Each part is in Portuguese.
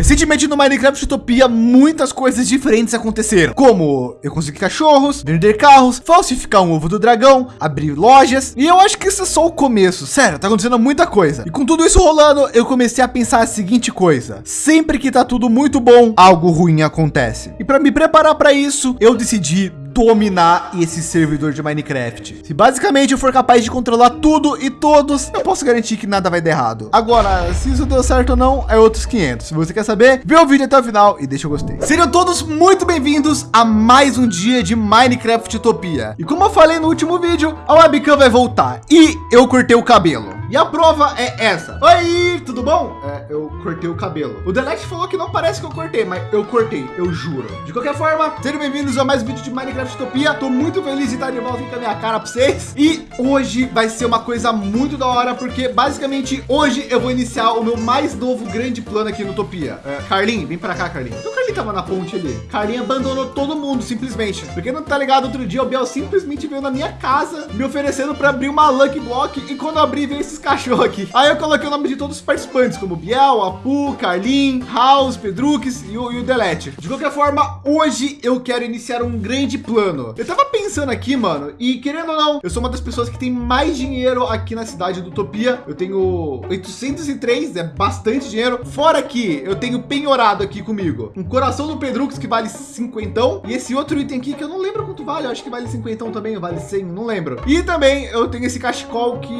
Recentemente no Minecraft Utopia, muitas coisas diferentes aconteceram, como eu consegui cachorros, vender carros, falsificar um ovo do dragão, abrir lojas, e eu acho que isso é só o começo. Sério, tá acontecendo muita coisa. E com tudo isso rolando, eu comecei a pensar a seguinte coisa: sempre que tá tudo muito bom, algo ruim acontece. E para me preparar para isso, eu decidi dominar esse servidor de Minecraft. Se basicamente eu for capaz de controlar tudo e todos, eu posso garantir que nada vai dar errado. Agora, se isso deu certo ou não, é outros 500. Se você quer saber, vê o vídeo até o final e deixa o gostei. Sejam todos muito bem-vindos a mais um dia de Minecraft Utopia. E como eu falei no último vídeo, a webcam vai voltar e eu cortei o cabelo. E a prova é essa. Oi, tudo bom? É, eu cortei o cabelo. O Delete falou que não parece que eu cortei, mas eu cortei, eu juro. De qualquer forma, sejam bem-vindos a mais um vídeo de Minecraft Utopia. Tô muito feliz de estar de volta com a minha cara para vocês. E hoje vai ser uma coisa muito da hora, porque basicamente hoje eu vou iniciar o meu mais novo grande plano aqui no Utopia. É, Carlinhos, vem para cá, Carlinhos. O Carlinhos tava na ponte ali. Carlinhos abandonou todo mundo, simplesmente. Porque não tá ligado, outro dia o Biel simplesmente veio na minha casa me oferecendo para abrir uma Lucky Block. E quando eu abri, veio esses cachorro aqui. Aí eu coloquei o nome de todos os participantes, como Biel, Apu, Carlin, House, Pedrux e o, e o Delete. De qualquer forma, hoje eu quero iniciar um grande plano. Eu tava pensando aqui, mano, e querendo ou não, eu sou uma das pessoas que tem mais dinheiro aqui na cidade do Utopia. Eu tenho 803, é bastante dinheiro. Fora que eu tenho penhorado aqui comigo. Um coração do Pedrux que vale 50 e esse outro item aqui que eu não lembro quanto vale, eu acho que vale 50 também, vale 100, não lembro. E também eu tenho esse cachecol que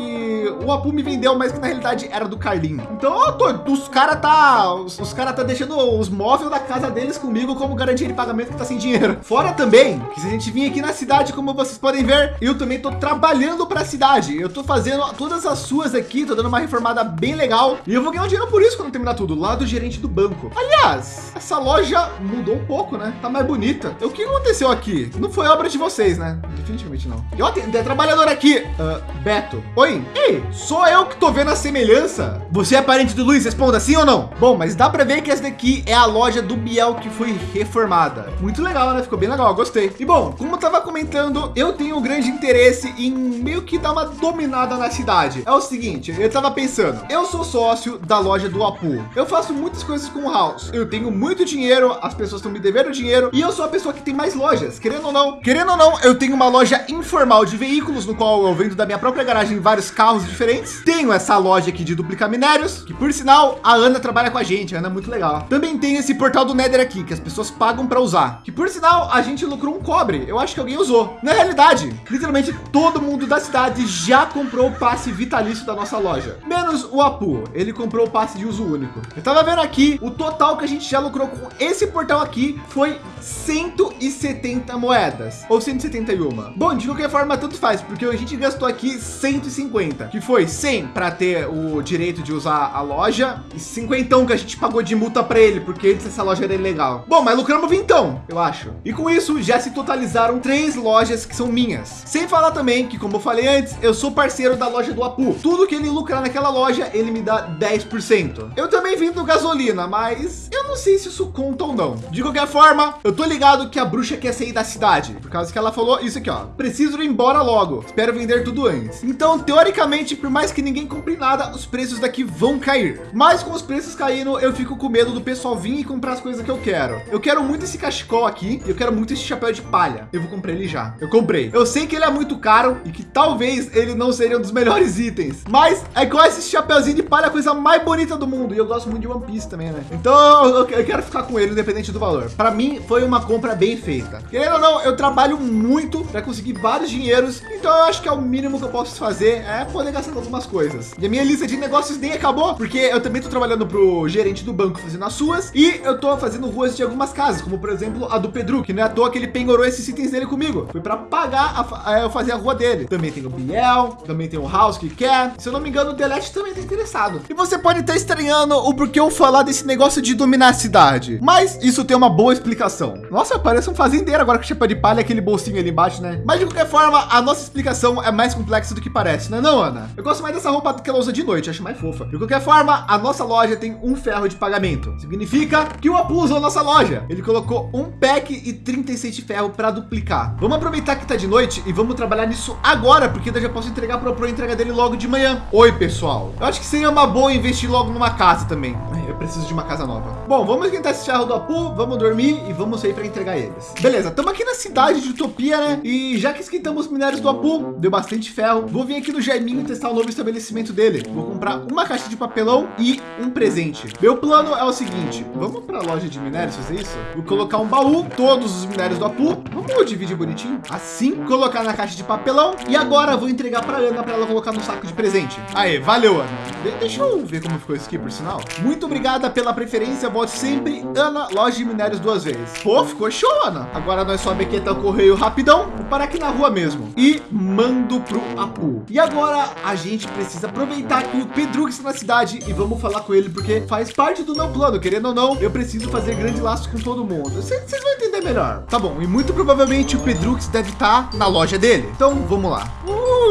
o Apu me vendeu, mas que na realidade era do Carlinho. Então, tô, os caras tá, os, os caras tá deixando os móveis da casa deles comigo como garantia de pagamento que tá sem dinheiro. Fora também que se a gente vir aqui na cidade, como vocês podem ver, eu também tô trabalhando para a cidade. Eu tô fazendo todas as suas aqui, tô dando uma reformada bem legal e eu vou ganhar um dinheiro por isso quando terminar tudo, lá do gerente do banco. Aliás, essa loja mudou um pouco, né? Tá mais bonita. O que aconteceu aqui? Não foi obra de vocês, né? Definitivamente não. E ó, tem, tem trabalhador aqui. Uh, Beto. Oi. Ei, sou eu que tô vendo a semelhança. Você é parente do Luiz? Responda sim ou não? Bom, mas dá para ver que essa daqui é a loja do Biel que foi reformada. Muito legal, né? Ficou bem legal, gostei. E bom, como eu tava comentando, eu tenho um grande interesse em meio que dar uma dominada na cidade. É o seguinte, eu tava pensando, eu sou sócio da loja do Apu. Eu faço muitas coisas com o House. Eu tenho muito dinheiro, as pessoas estão me devendo dinheiro e eu sou a pessoa que tem mais lojas. Querendo ou não, querendo ou não, eu tenho uma loja informal de veículos no qual eu vendo da minha própria garagem vários carros diferentes. Tenho essa loja aqui de duplicar minérios, que por sinal a Ana trabalha com a gente, a Ana é muito legal. Também tem esse portal do Nether aqui, que as pessoas pagam para usar, que por sinal a gente lucrou um cobre. Eu acho que alguém usou. Na realidade, literalmente todo mundo da cidade já comprou o passe vitalício da nossa loja, menos o Apu. Ele comprou o passe de uso único. Eu tava vendo aqui o total que a gente já lucrou com esse portal aqui foi 170 moedas ou 171. Bom, de qualquer forma, tanto faz, porque a gente gastou aqui 150, que foi 100 para ter o direito de usar a loja e 50 que a gente pagou de multa para ele, porque essa loja era ilegal. Bom, mas lucramos vintão, eu acho. E com isso já se totalizaram três lojas que são minhas. Sem falar também que, como eu falei antes, eu sou parceiro da loja do Apu. Tudo que ele lucrar naquela loja, ele me dá 10%. Eu também vendo gasolina, mas eu não sei se isso conta ou não. De qualquer forma, eu tô ligado que a bruxa quer sair da cidade, por causa que ela falou isso aqui, ó. Preciso ir embora logo. Espero vender tudo antes. Então, teoricamente, por mais que ninguém compre nada, os preços daqui vão cair. Mas com os preços caindo, eu fico com medo do pessoal vir e comprar as coisas que eu quero. Eu quero muito esse cachecol aqui. Eu quero muito esse chapéu de palha. Eu vou comprar ele já. Eu comprei. Eu sei que ele é muito caro e que talvez ele não seja um dos melhores itens. Mas é igual esse chapéuzinho de palha, a coisa mais bonita do mundo. E eu gosto muito de One Piece também, né? Então eu quero ficar com ele, independente do valor. Para mim, foi uma compra bem feita. Querendo ou não, eu trabalho muito para conseguir vários dinheiros. Então eu acho que é o mínimo que eu posso fazer é poder gastar algumas coisas. E a minha lista de negócios nem acabou, porque eu também estou trabalhando para o gerente do banco fazendo as suas e eu estou fazendo ruas de algumas casas, como por exemplo a do Pedro, que não é à toa que ele penhorou esses itens dele comigo. Foi para pagar a, a, eu fazer a rua dele. Também tem o Biel, também tem o House que quer. Se eu não me engano, o Delete também está interessado. E você pode estar estranhando o porquê eu falar desse negócio de dominar a cidade, mas isso tem uma boa explicação. Nossa, parece um fazendeiro agora com chapéu de palha, aquele bolsinho ali embaixo, né? Mas de qualquer forma, a nossa explicação é mais complexa do que parece, né, não, Ana? Eu gosto mais dessa roupa que ela usa de noite, acho mais fofa. De qualquer forma, a nossa loja tem um ferro de pagamento. Significa que o Apu usou nossa loja. Ele colocou um pack e 36 de ferro para duplicar. Vamos aproveitar que tá de noite e vamos trabalhar nisso agora, porque eu já posso entregar para o Pro entrega dele logo de manhã. Oi, pessoal. Eu acho que seria uma boa investir logo numa casa também. Preciso de uma casa nova. Bom, vamos esquentar esse charro do Apu, vamos dormir e vamos sair para entregar eles. Beleza, estamos aqui na cidade de Utopia, né? E já que esquentamos os minérios do Apu, deu bastante ferro, vou vir aqui no Jaiminho testar o novo estabelecimento dele. Vou comprar uma caixa de papelão e um presente. Meu plano é o seguinte, vamos para a loja de minérios fazer isso? Vou colocar um baú, todos os minérios do Apu, vamos dividir bonitinho, assim, colocar na caixa de papelão e agora vou entregar para Ana para ela colocar no saco de presente. Aí, valeu, Ana. De deixa eu ver como ficou isso aqui, por sinal. Muito obrigada pela preferência, volte sempre, Ana, loja de minérios duas vezes. Pô, ficou show, Ana. Agora nós sobe aqui até o correio rapidão, vou parar aqui na rua mesmo e mando pro Apu. E agora a gente precisa aproveitar que o Pedro está na cidade e vamos falar com ele, porque faz parte do meu plano, querendo ou não, eu preciso fazer grande laço com todo mundo. Vocês vão entender melhor. Tá bom, e muito provavelmente o Pedrux deve estar na loja dele. Então vamos lá.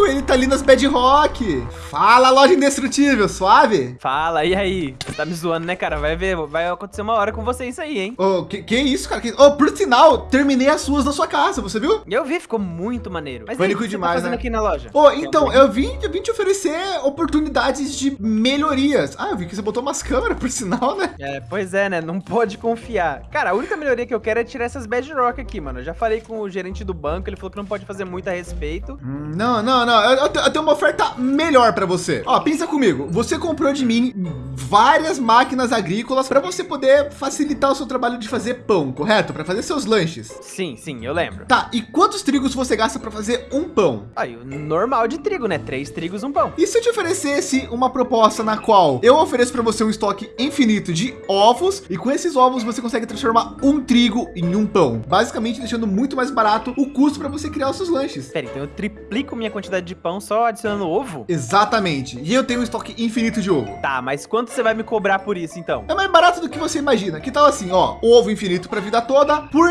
Ele tá ali nas Bedrock. Fala, loja indestrutível, suave? Fala, e aí? Você tá me zoando, né, cara? Vai ver, vai acontecer uma hora com você isso aí, hein? Oh, que, que isso, cara? Que... Oh, por sinal, terminei as suas na sua casa, você viu? Eu vi, ficou muito maneiro. Mas Pânico aí, demais, tá né? aqui na loja? Oh, então, eu vim, eu vim te oferecer oportunidades de melhorias. Ah, eu vi que você botou umas câmeras, por sinal, né? É, pois é, né? Não pode confiar. Cara, a única melhoria que eu quero é tirar essas bedrock aqui, mano. Eu já falei com o gerente do banco, ele falou que não pode fazer muito a respeito. Hum, não, não, não. Eu, eu, eu tenho uma oferta melhor para você. Ó, pensa comigo. Você comprou de mim várias máquinas agrícolas para você poder facilitar o seu trabalho de fazer pão, correto? Para fazer seus lanches. Sim, sim, eu lembro. Tá, e quantos trigos você gasta para fazer um pão? Aí, o normal de trigo, né? Três trigos, um pão. E se eu te oferecesse uma proposta na qual eu ofereço para você um estoque infinito de ovos e com esses ovos você consegue transformar um trigo em um pão, basicamente deixando muito mais barato o custo para você criar os seus lanches. Pera, então eu triplico minha quantidade de pão só adicionando ovo? Exatamente. E eu tenho um estoque infinito de ovo. Tá, mas quanto você vai me cobrar por isso então? É mais barato do que você imagina. Que tal assim, ó, ovo infinito para a vida toda por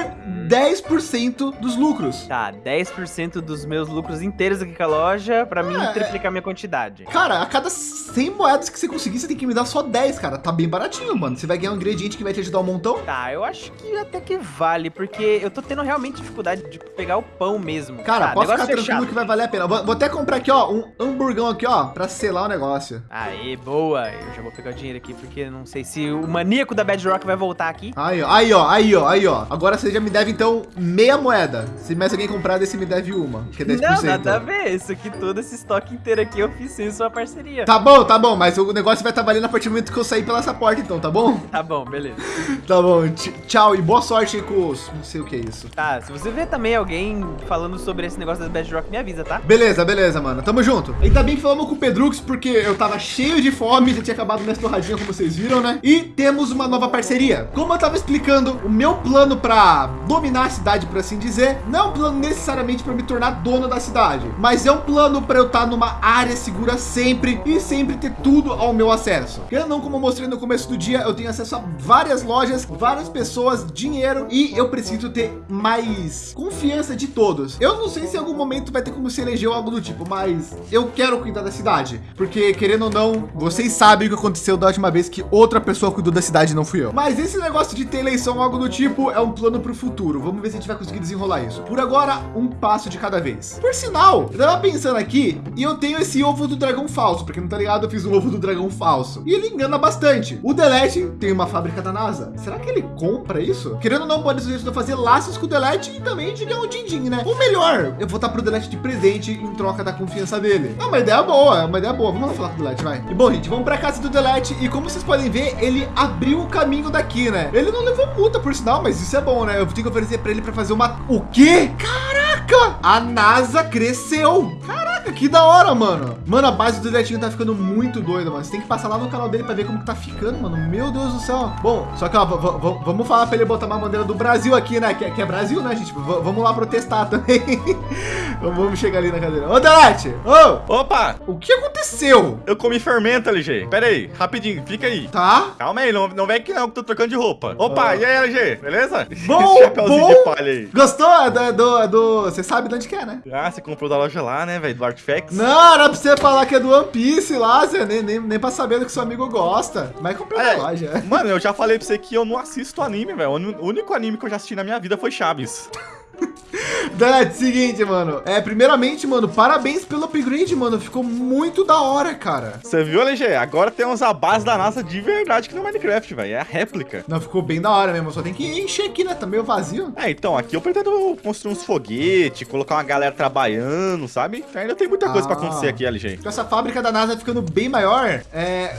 10% dos lucros. Tá, 10% dos meus lucros inteiros aqui com a loja para é, mim triplicar minha quantidade. Cara, a cada 100 moedas que você conseguir, você tem que me dar só 10, cara. Tá bem baratinho, mano. Você vai ganhar um ingrediente que vai te ajudar um montão. Tá, eu acho que até que vale, porque eu tô tendo realmente dificuldade de pegar o pão mesmo. Cara, posso ficar fechado. tranquilo que vai valer a pena. Vou, vou, até comprar aqui, ó, um hamburgão aqui, ó, para selar o negócio. Aí, boa. Eu já vou pegar o dinheiro aqui, porque não sei se o maníaco da Bedrock vai voltar aqui. Aí, ó, aí, ó, aí, ó, aí, ó. Agora você já me deve, então, meia moeda. Se mais alguém comprar desse, me deve uma, que é 10%. Não, nada a ver. Isso aqui, todo esse estoque inteiro aqui, eu fiz sem sua parceria. Tá bom, tá bom, mas o negócio vai estar valendo a partir do momento que eu sair pela essa porta, então, tá bom? Tá bom, beleza. tá bom, tchau e boa sorte com os... Não sei o que é isso. Tá, se você ver também alguém falando sobre esse negócio das Bedrock, me avisa, tá? Beleza, beleza, mano. Tamo junto. Ainda bem que falamos com o Pedrux, porque eu tava cheio de fome, já tinha acabado minha torradinha, como vocês viram, né? E temos uma nova parceria. Como eu tava explicando, o meu plano para dominar a cidade, por assim dizer, não é um plano necessariamente para me tornar dono da cidade, mas é um plano para eu estar tá numa área segura sempre e sempre ter tudo ao meu acesso. Eu não, como eu mostrei no começo do dia, eu tenho acesso a várias lojas, várias pessoas, dinheiro e eu preciso ter mais confiança de todos. Eu não sei se em algum momento vai ter como se eleger algo do tipo, mas eu quero cuidar da cidade, porque querendo ou não, vocês sabem o que aconteceu da última vez que outra pessoa cuidou da cidade, não fui eu. Mas esse negócio de ter eleição, algo do tipo, é um plano para o futuro. Vamos ver se a gente vai conseguir desenrolar isso. Por agora, um passo de cada vez. Por sinal, eu tava pensando aqui e eu tenho esse ovo do dragão falso, porque não tá ligado, eu fiz um ovo do dragão falso. E ele engana bastante. O Delete tem uma fábrica da NASA. Será que ele compra isso? Querendo ou não, pode ser isso fazer laços com o Delete e também de ganhar um din-din, né? Ou melhor, eu vou estar pro Delete de presente em troca da confiança dele. É uma ideia boa, é uma ideia boa. Vamos lá falar com o Delete, vai. E bom, gente, vamos para casa do Delete e como vocês podem ver, ele abriu o caminho daqui, né? Ele não levou multa por sinal, mas isso é bom, né? Eu tenho que oferecer para ele para fazer uma... O quê? Caraca! A NASA cresceu! Caraca, que da hora, mano. Mano, a base do Deletinho tá ficando muito doida, mano. Você tem que passar lá no canal dele para ver como que tá ficando, mano. Meu Deus do céu. Bom, só que, ó, vamos falar para ele botar uma bandeira do Brasil aqui, né? Que, é, que é Brasil, né, gente? V vamos lá protestar também. vamos chegar ali na cadeira. Ô, Delete! Ô! Opa! O que aconteceu? Eu comi fermento, LG. Pera aí, rapidinho, fica aí. Tá. Calma aí, não, não vem aqui não, que tô trocando de roupa. Opa, ah. e aí, LG? Beleza? Bom, bom. Gostou? É do, é do, é do... Você sabe de onde que é, né? Ah, você comprou da loja lá, né, velho? Do Artifacts. Não, era pra você falar que é do One Piece lá, Zé. Nem, nem, nem pra saber do que seu amigo gosta. Mas comprou é, da loja. Mano, eu já falei pra você que eu não assisto anime, velho. O único anime que eu já assisti na minha vida foi Chaves. Dad, seguinte, mano. É, primeiramente, mano, parabéns pelo upgrade, mano. Ficou muito da hora, cara. Você viu, LG? Agora temos a base da NASA de verdade aqui no Minecraft, velho. É a réplica. Não, ficou bem da hora mesmo. Só tem que encher aqui, né? Tá meio vazio. É, então, aqui eu pretendo construir uns foguetes, colocar uma galera trabalhando, sabe? Ainda tem muita coisa Ah. pra acontecer aqui, LG. Com essa fábrica da NASA ficando bem maior, é,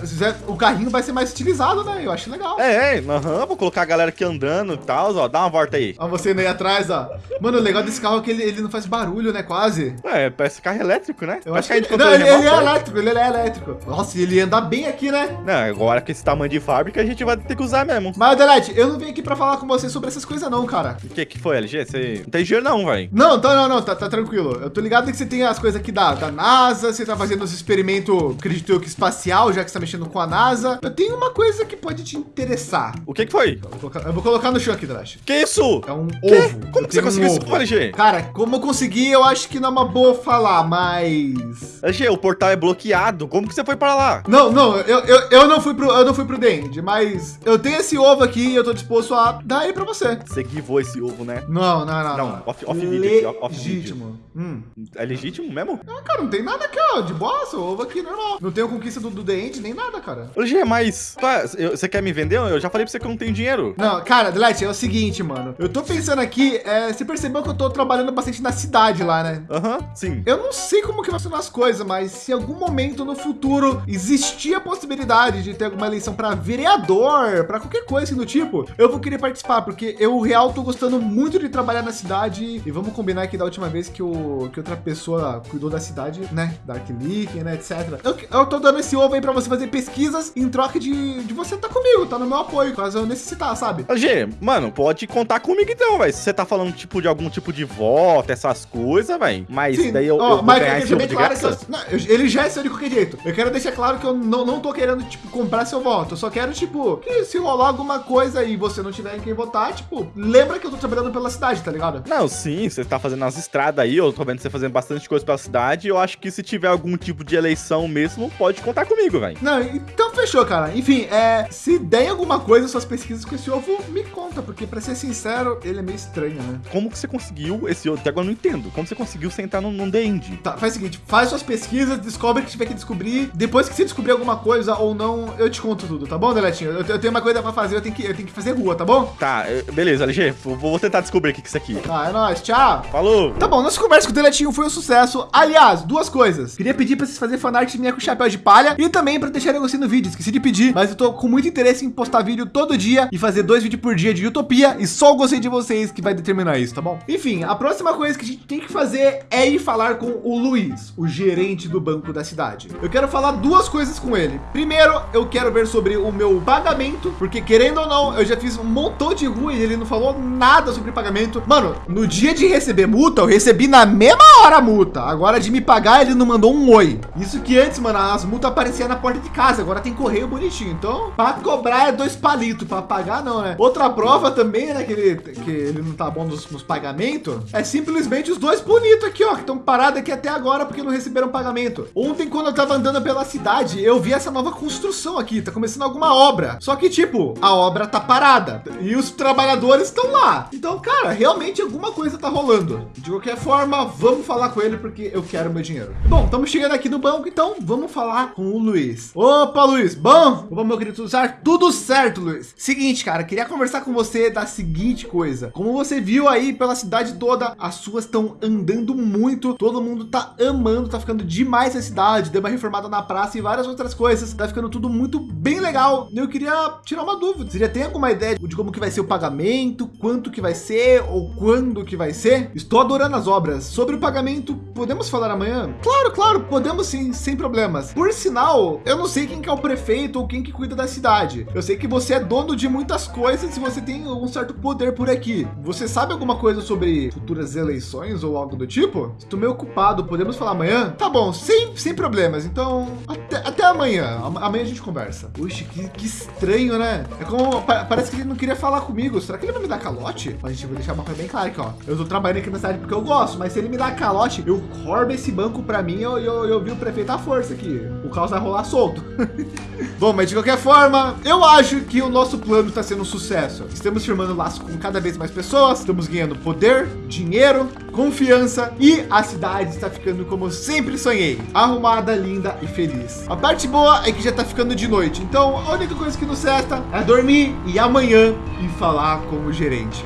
o carrinho vai ser mais utilizado, né? Eu acho legal. É, é, aham, vou colocar a galera aqui andando e tal, ó. Dá uma volta aí. Ó, você indo aí atrás, ó. Mano, o legal desse carro é que ele, ele não faz barulho, né? Quase. É, parece carro elétrico, né? Eu Parece acho que ele, não, ele, ele é né? elétrico, ele é elétrico. Nossa, e ele anda bem aqui, né? Não, agora com esse tamanho de fábrica a gente vai ter que usar mesmo. Mas, Delete, eu não vim aqui pra falar com você sobre essas coisas não, cara. O que que foi, LG? Você não tem dinheiro não, velho. Não, tá, não, não, tá, tá tranquilo. Eu tô ligado que você tem as coisas aqui da, da NASA, você tá fazendo os experimentos, acredito eu, que espacial, já que você tá mexendo com a NASA. Eu tenho uma coisa que pode te interessar. O que que foi? Eu vou colocar, eu vou colocar no chão aqui, Delete. Que isso? É um Quê? ovo. Como Eu que você tenho um conseguiu isso, LG? Cara, como eu consegui, eu acho que não é uma boa falar, mas... LG, o portal é bloqueado. Como que você foi pra lá? Não, não, eu, eu, eu não fui pro, eu não fui pro Dend, mas eu tenho esse ovo aqui e eu tô disposto a dar ele pra você. Você guivou esse ovo, né? Não, não, não. Não, off- off vídeo aqui, off. Legítimo. Hum. É legítimo mesmo? Ah, cara, não tem nada aqui, ó, de boa, seu ovo aqui, normal. Não tenho conquista do, do Dend, nem nada, cara. LG, mas... tá, eu- você quer me vender? Eu já falei pra você que eu não tenho dinheiro. Não, cara, Delete, é o seguinte, mano. Eu tô pensando aqui, é, você percebeu que eu tô trabalhando bastante na cidade lá, né? Aham, sim. Eu não sei como que vai funcionar as coisas, mas se em algum momento no futuro existir a possibilidade de ter alguma eleição para vereador, para qualquer coisa assim do tipo, eu vou querer participar, porque eu real tô gostando muito de trabalhar na cidade e vamos combinar que da última vez que, o, que outra pessoa cuidou da cidade, né, Dark Leak, né, etc. Eu, eu tô dando esse ovo aí para você fazer pesquisas em troca de, de você estar comigo, tá no meu apoio, caso eu necessitar, sabe? LG, mano, pode contar comigo então, velho. Se você tá falando tipo de algum tipo de voto, essas coisas, velho. Mas Sim, daí eu, ó, eu mas ganhar eu ovo bem claro que graça. eu, não, ele já é seu de qualquer jeito. Eu quero deixar claro que eu não, não tô querendo, tipo, comprar seu voto. Eu só quero, tipo, que se rolar alguma coisa e você não tiver em quem votar, tipo, lembra que eu tô trabalhando pela cidade, tá ligado? Não, sim, você tá fazendo as estradas aí, eu tô vendo você fazendo bastante coisa pela cidade. Eu acho que se tiver algum tipo de eleição mesmo, pode contar comigo, velho. Não, então fechou, cara. Enfim, é, se der alguma coisa suas pesquisas com esse ovo, me conta, porque pra ser sincero, ele é meio estranho, né? Como que você conseguiu esse outro? Até agora eu não entendo. Como você conseguiu sentar num, num The End? Tá, faz o seguinte, faz suas pesquisas, descobre o que tiver que descobrir. Depois que você descobrir alguma coisa ou não, eu te conto tudo, tá bom, Deletinho? Eu, eu tenho uma coisa pra fazer, eu tenho que, eu tenho que fazer rua, tá bom? Tá, eh, beleza, LG. Vou, tentar descobrir o que é isso aqui. Tá, é nóis, tchau. Falou! Tá bom, nossa conversa com o Deletinho foi um sucesso. Aliás, duas coisas. Queria pedir pra vocês fazerem fanart minha com chapéu de palha e também pra deixarem gostei no vídeo. Esqueci de pedir, mas eu tô com muito interesse em postar vídeo todo dia e fazer dois vídeos por dia de Utopia e só o gostei de vocês que vai determinar isso, tá bom? Enfim, a próxima coisa que a gente tem que fazer é ir falar com o Luiz, o gerente do banco da cidade. Eu quero falar duas coisas com ele. Primeiro, eu quero ver sobre o meu pagamento, porque querendo ou não, eu já fiz um montão de rua e ele não falou nada sobre pagamento. Mano, no dia de receber multa, eu recebi na mesma hora a multa. Agora de me pagar, ele não mandou um oi. Isso que antes, mano, as multas apareciam na porta de casa, agora tem correio bonitinho. Então, para cobrar é dois palitos, para pagar não, né? Outra prova também, né, que ele, que ele não tá bom nos, nos pagamentos, é simplesmente os dois bonitos aqui, ó, que estão parados aqui até agora porque não receberam pagamento. Ontem, quando eu tava andando pela cidade, eu vi essa nova construção aqui, tá começando alguma obra. Só que, tipo, a obra tá parada e os trabalhadores estão lá. Então, cara, realmente alguma coisa tá rolando. De qualquer forma, vamos falar com ele porque eu quero meu dinheiro. Bom, estamos chegando aqui no banco, então vamos falar com o Luiz. Opa, Luiz, bom? Opa, meu querido Zar, tudo certo, Luiz. Seguinte, cara, queria conversar com você da seguinte coisa. Como você viu aí pela cidade toda, as ruas estão andando muito, todo mundo tá amando, tá ficando demais a cidade, deu uma reformada na praça e várias outras coisas, tá ficando tudo muito bem legal. Eu queria tirar uma dúvida. Você já tem alguma ideia de como que vai ser o pagamento, quanto que vai ser ou quando que vai ser? Estou adorando as obras. Sobre o pagamento, podemos falar amanhã? Claro, claro, podemos sim, sem problemas. Por sinal, eu não sei quem que é o prefeito ou quem que cuida da cidade. Eu sei que você é dono de muitas coisas e você tem um certo poder por aqui. Você sabe alguma coisa sobre futuras eleições ou algo do tipo? Estou meio ocupado, podemos falar amanhã? Tá bom, sem, sem problemas. Então, até, até amanhã. Am- Amanhã a gente conversa. Puxa, que, que estranho, né? É como, pa- parece que ele não queria falar comigo. Será que ele vai me dar calote? A gente vai deixar uma coisa bem clara aqui, ó. Eu tô trabalhando aqui na cidade porque eu gosto, mas se ele me dar calote, eu corbo esse banco pra mim e eu, eu, eu vi o prefeito à força aqui. O caos vai rolar solto. Bom, mas de qualquer forma, eu acho que o nosso plano está sendo um sucesso. Estamos firmando laço com cada vez mais pessoas, estamos ganhando poder, dinheiro, confiança e a cidade está ficando como sempre sonhei, arrumada, linda e feliz. A parte boa é que já está ficando de noite, então a única coisa que nos resta é dormir e amanhã e falar com o gerente.